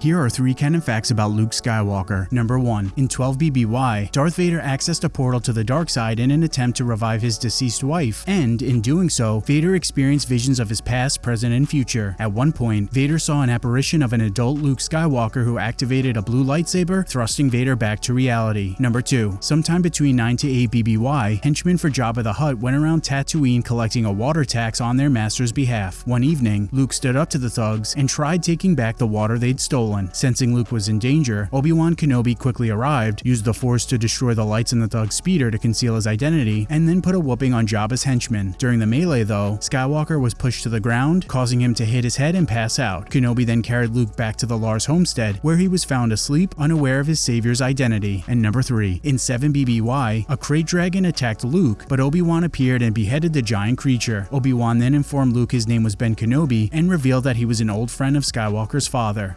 Here are three canon facts about Luke Skywalker. Number 1. In 12 BBY, Darth Vader accessed a portal to the dark side in an attempt to revive his deceased wife, and in doing so, Vader experienced visions of his past, present, and future. At one point, Vader saw an apparition of an adult Luke Skywalker who activated a blue lightsaber, thrusting Vader back to reality. Number 2. Sometime between 9 to 8 BBY, henchmen for Jabba the Hutt went around Tatooine collecting a water tax on their master's behalf. One evening, Luke stood up to the thugs and tried taking back the water they'd stolen stolen. Sensing Luke was in danger, Obi-Wan Kenobi quickly arrived, used the Force to destroy the lights in the thug's speeder to conceal his identity, and then put a whooping on Jabba's henchmen. During the melee though, Skywalker was pushed to the ground, causing him to hit his head and pass out. Kenobi then carried Luke back to the Lars homestead, where he was found asleep, unaware of his savior's identity. And number 3. In 7 BBY, a krayt dragon attacked Luke, but Obi-Wan appeared and beheaded the giant creature. Obi-Wan then informed Luke his name was Ben Kenobi and revealed that he was an old friend of Skywalker's father.